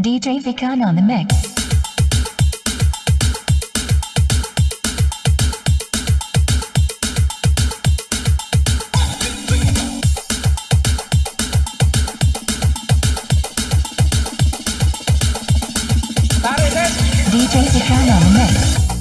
DJ Vikan on the mix. DJ Vikan on the mix.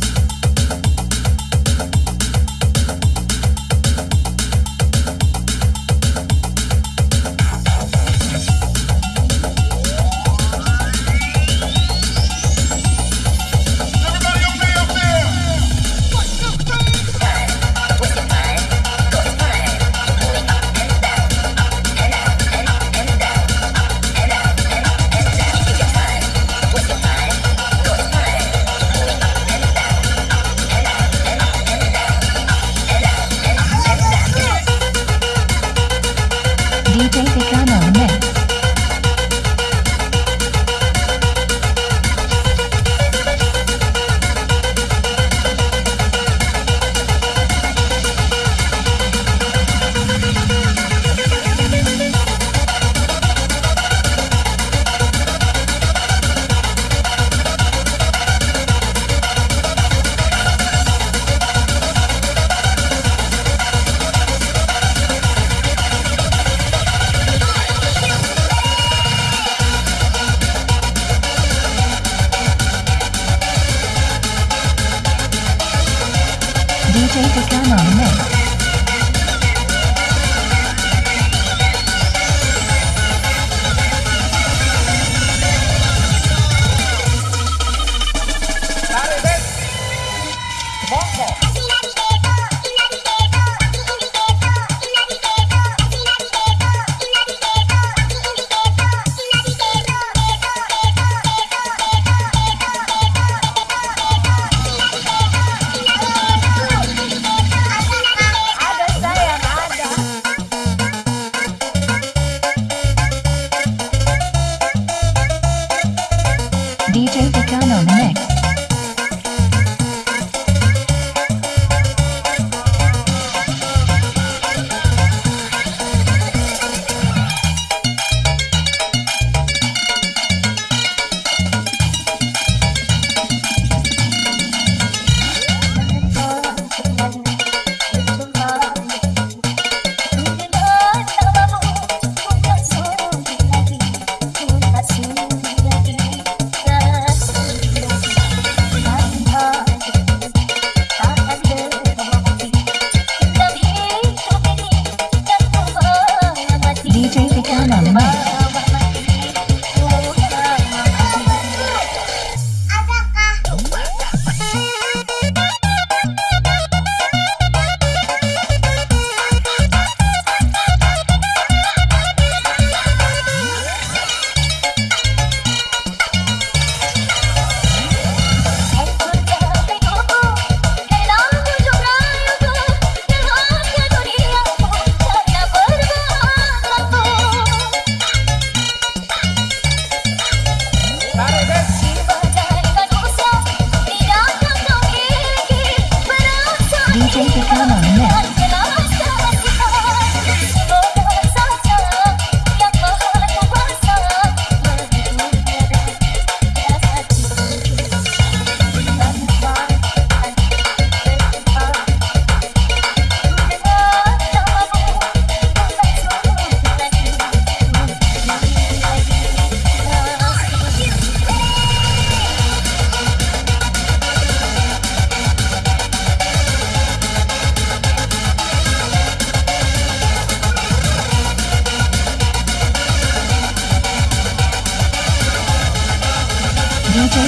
DJ Vikan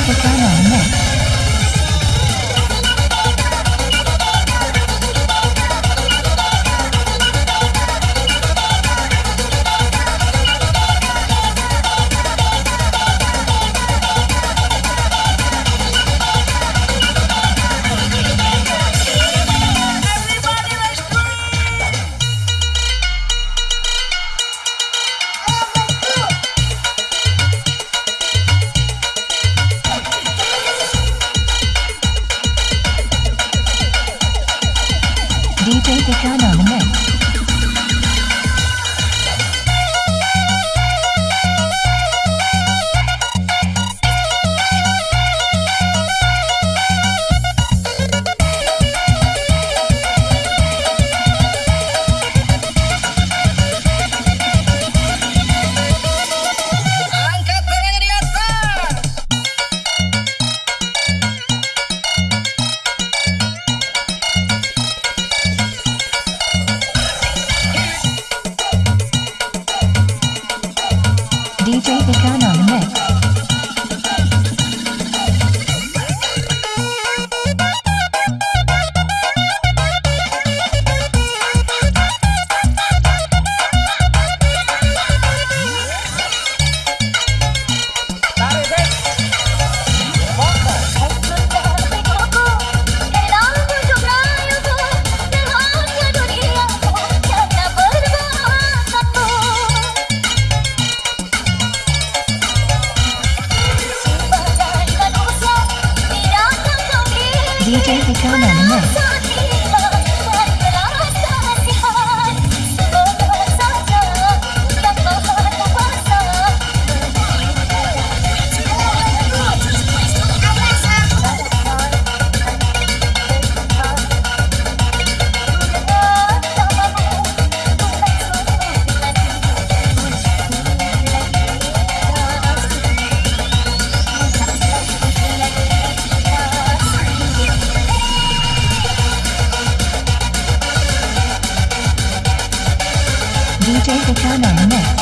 DJ Vikan on the DJ Dicker on the mix. 我奶奶这个渣男呢